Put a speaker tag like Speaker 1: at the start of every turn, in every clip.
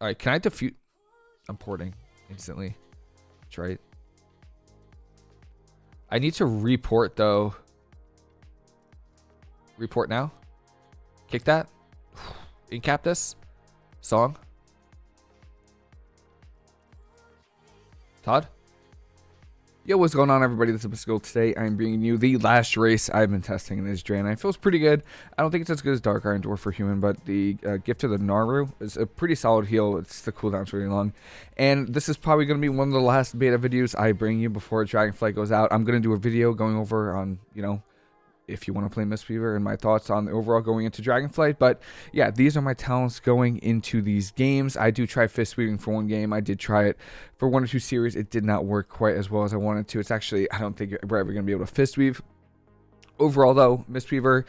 Speaker 1: All right, can I defute? I'm porting instantly. That's right. I need to report though. Report now. Kick that. Incap this. Song. Todd? Yo, what's going on, everybody? This is Bisco. Today, I'm bringing you the last race I've been testing in this Draenei. It feels pretty good. I don't think it's as good as Dark Iron Dwarf for Human, but the uh, Gift of the Naaru is a pretty solid heal. It's the cooldown's really long. And this is probably going to be one of the last beta videos I bring you before Dragonflight goes out. I'm going to do a video going over on, you know, if you want to play Mistweaver and my thoughts on the overall going into Dragonflight. But yeah, these are my talents going into these games. I do try fist weaving for one game. I did try it for one or two series. It did not work quite as well as I wanted to. It's actually, I don't think we're ever going to be able to fist weave. Overall, though, Mistweaver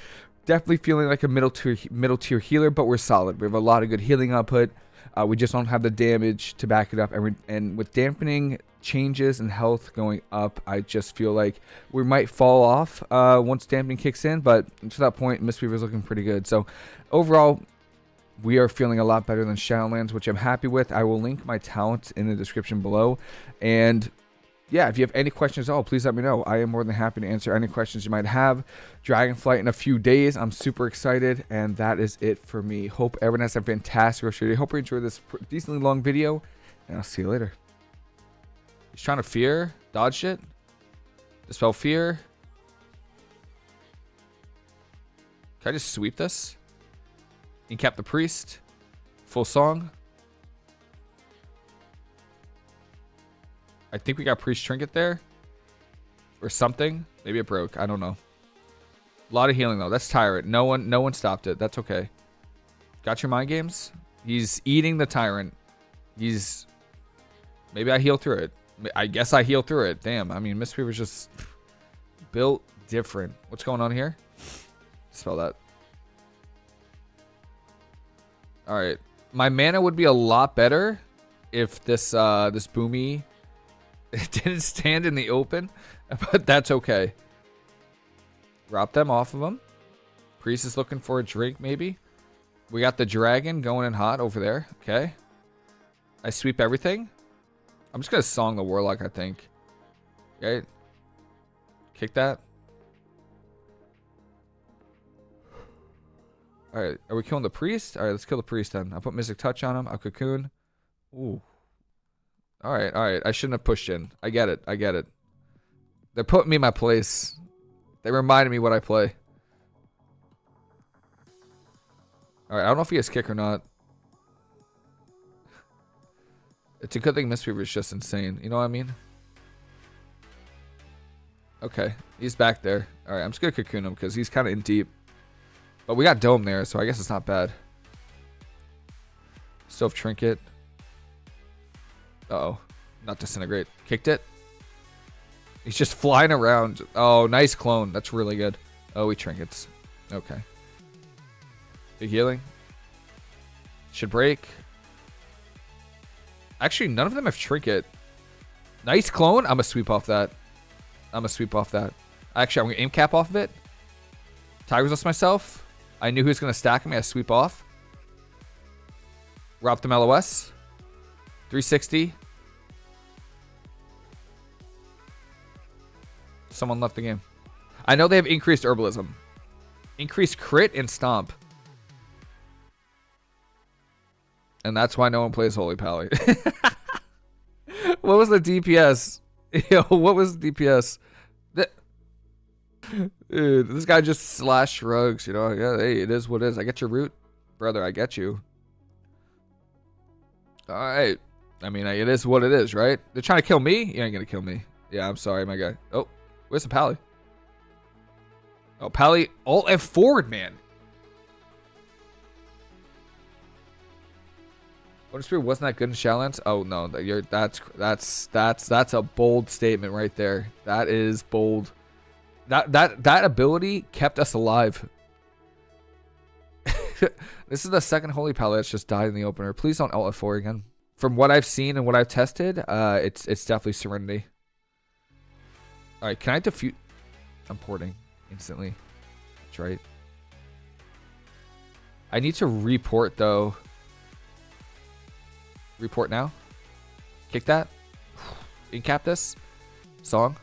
Speaker 1: definitely feeling like a middle tier middle tier healer, but we're solid. We have a lot of good healing output. Uh, we just don't have the damage to back it up. And, and with dampening changes and health going up, I just feel like we might fall off uh, once damping kicks in. But to that point, Mistweaver is looking pretty good. So overall, we are feeling a lot better than Shadowlands, which I'm happy with. I will link my talents in the description below. And yeah, if you have any questions at all, please let me know. I am more than happy to answer any questions you might have. Dragonflight in a few days. I'm super excited, and that is it for me. Hope everyone has a fantastic rest of your day. Hope you enjoyed this decently long video, and I'll see you later. He's trying to fear, dodge it, dispel fear. Can I just sweep this? Incap the priest. Full song. I think we got priest trinket there. Or something. Maybe it broke. I don't know. A lot of healing though. That's tyrant. No one no one stopped it. That's okay. Got your mind games? He's eating the tyrant. He's maybe I heal through it. I guess I heal through it. Damn. I mean Mistweaver's just built different. What's going on here? Spell that. Alright. My mana would be a lot better if this uh this boomy didn't stand in the open, but that's okay. Drop them off of him. Priest is looking for a drink, maybe. We got the dragon going in hot over there. Okay. I sweep everything. I'm just to song the warlock, I think. Okay. Kick that. Alright, are we killing the priest? Alright, let's kill the priest then. I put Mystic Touch on him. A cocoon. Ooh. All right, all right. I shouldn't have pushed in. I get it. I get it. They're putting me in my place. They reminded me what I play. All right, I don't know if he has kick or not. It's a good thing Mistweaver is just insane. You know what I mean? Okay, he's back there. All right, I'm just going to cocoon him because he's kind of in deep. But we got Dome there, so I guess it's not bad. Stove Trinket. Uh oh Not disintegrate. Kicked it. He's just flying around. Oh, nice clone. That's really good. Oh, he trinkets. Okay. Big healing. Should break. Actually, none of them have trinket. Nice clone. I'm going to sweep off that. I'm going to sweep off that. Actually, I'm going to aim cap off of it. Tiger's Lust myself. I knew he was going to stack me. I sweep off. Rob them LOS. 360. Someone left the game. I know they have increased herbalism. Increased crit and stomp. And that's why no one plays Holy Pally. what was the DPS? Yo, what was the DPS? Dude, this guy just slash shrugs, you know. Yeah, hey, it is what it is. I get your root. Brother, I get you. Alright. I mean, it is what it is, right? They're trying to kill me? You ain't gonna kill me. Yeah, I'm sorry, my guy. Oh, where's the Pally? Oh, Pally, alt F forward, man. What Spirit wasn't that good in Shadowlands? Oh no, you're that's that's that's that's a bold statement right there. That is bold. That that that ability kept us alive. this is the second Holy Pally that's just died in the opener. Please don't alt F4 again from what I've seen and what I've tested, uh, it's it's definitely Serenity. All right, can I defute? I'm porting instantly. That's right. I need to report though. Report now. Kick that. Incap this. Song.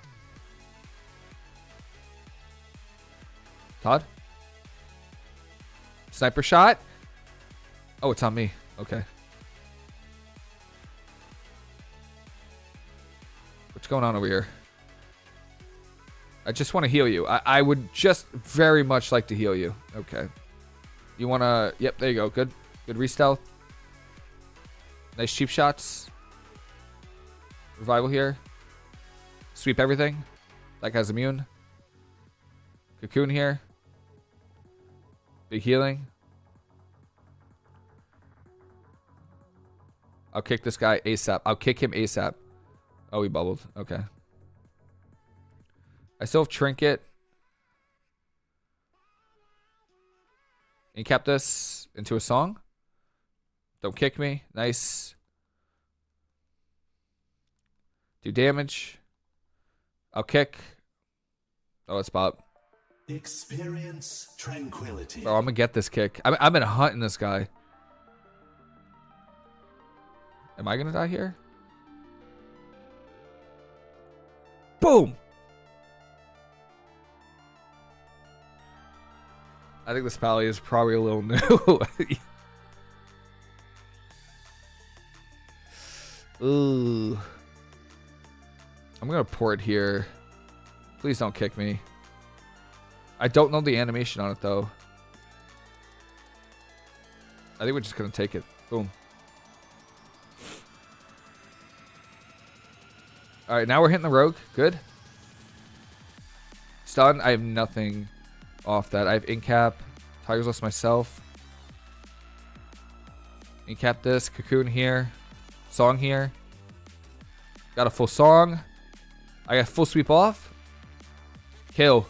Speaker 1: Todd. Sniper shot. Oh, it's on me. Okay. What's going on over here? I just want to heal you. I, I would just very much like to heal you. Okay. You want to... Yep, there you go. Good. Good re-stealth. Nice cheap shots. Revival here. Sweep everything. That guy's immune. Cocoon here. Big healing. I'll kick this guy ASAP. I'll kick him ASAP. Oh, he bubbled. Okay. I still have Trinket. Kept this into a song. Don't kick me. Nice. Do damage. I'll kick. Oh, it's Bob.
Speaker 2: Experience tranquility.
Speaker 1: Oh, I'm gonna get this kick. I'm, I'm gonna hunt in this guy. Am I gonna die here? Boom! I think this pally is probably a little new. Ooh. I'm gonna port here. Please don't kick me. I don't know the animation on it though. I think we're just gonna take it. Boom. Alright, now we're hitting the rogue. Good. Stun. I have nothing off that. I have Incap. Tiger's Lust myself. Incap this. Cocoon here. Song here. Got a full song. I got full sweep off. Kill.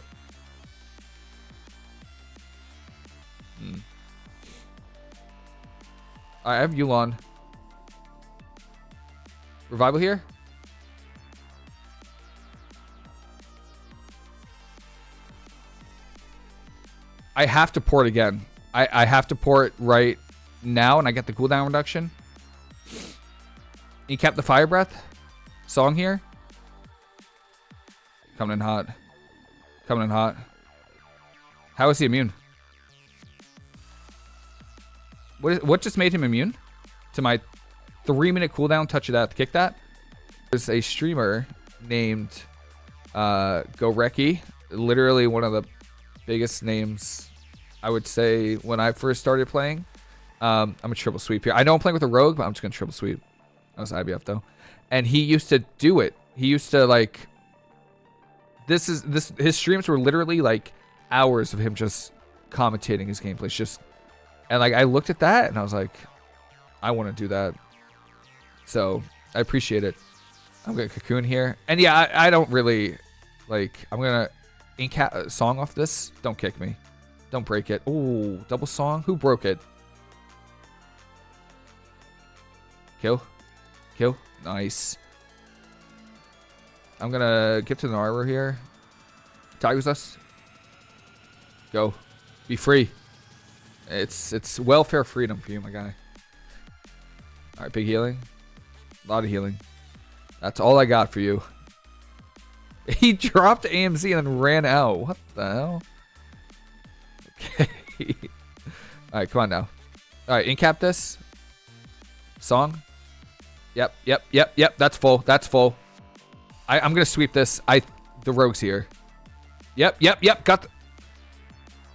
Speaker 1: Hmm. I have Yu'lon. Revival here. I have to port again. I, I have to port right now and I get the cooldown reduction. You kept the fire breath song here. Coming in hot. Coming in hot. How is he immune? What, is, what just made him immune? To my three minute cooldown Touch of Death. Kick that. There's a streamer named uh, Goreki. Literally one of the biggest names I would say when I first started playing. Um, I'm a triple sweep here. I know I'm playing with a rogue, but I'm just gonna triple sweep. That was IBF though. And he used to do it. He used to like this is this his streams were literally like hours of him just commentating his gameplays just and like I looked at that and I was like I want to do that. So, I appreciate it. I'm gonna cocoon here. And yeah, I, I don't really like I'm gonna ink a uh, song off this. Don't kick me. Don't break it. Oh, double song. Who broke it? Kill. Kill. Nice. I'm gonna get to the arbor here. Tiger's Lust. Go. Be free. It's it's welfare freedom for you, my guy. Alright, big healing. A lot of healing. That's all I got for you. He dropped AMZ and then ran out. What the hell? Okay. Alright, come on now. Alright, incap this. Song. Yep, yep, yep, yep. That's full. That's full. I, I'm gonna sweep this. I the rogue's here. Yep, yep, yep. Got the,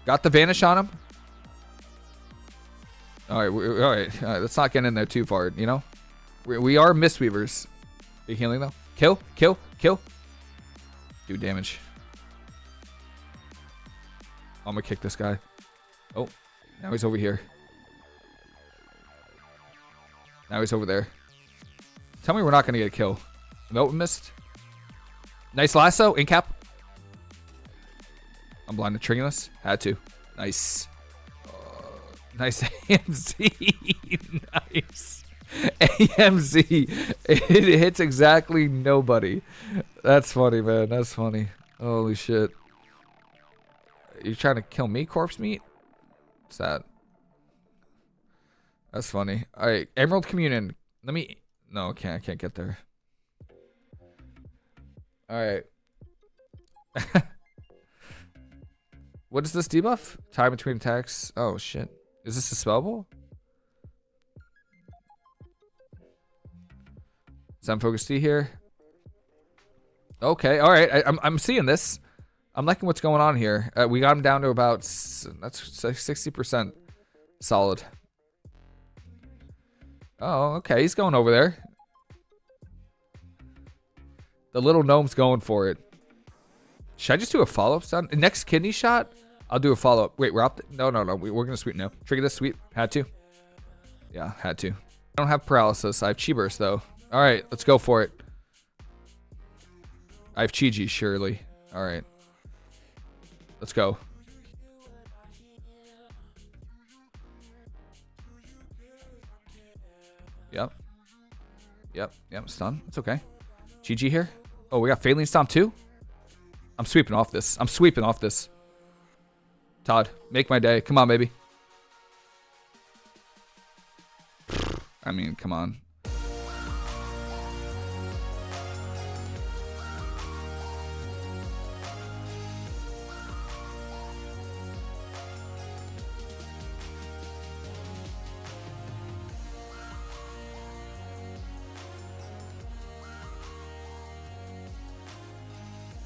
Speaker 1: got the vanish on him. All right, all right, all right. Let's not get in there too far. You know, we, we are mistweavers. Big healing though. Kill, kill, kill. Do damage. I'm gonna kick this guy. Oh, now he's over here. Now he's over there. Tell me we're not gonna get a kill. Nope, missed. Nice lasso, incap. I'm blind to Tringulas. Had to. Nice. Uh, nice AMZ. nice. AMZ. It hits exactly nobody. That's funny, man. That's funny. Holy shit. You trying to kill me, corpse meat? What's that? That's funny. Alright, Emerald Communion. Let me. No, I can't. I can't get there. All right. what is this debuff? Time between attacks. Oh shit. Is this a spellable? Sun focus D here. Okay, all right. I, I'm I'm seeing this. I'm liking what's going on here. Uh, we got him down to about that's 60% solid. Oh, okay. He's going over there. The little gnome's going for it. Should I just do a follow-up stun? Next kidney shot? I'll do a follow-up. Wait, we're up. no, no, no. We, we're going to sweep now. Trigger this sweep. Had to. Yeah, had to. I don't have paralysis. I have chi burst, though. All right, let's go for it. I have Chi-Ji, surely. All right. Let's go. Yep. Yep. Yep. Stun. It's okay. GG here. Oh, we got Phalanx Stomp too? I'm sweeping off this. I'm sweeping off this. Todd, make my day. Come on, baby. I mean, come on.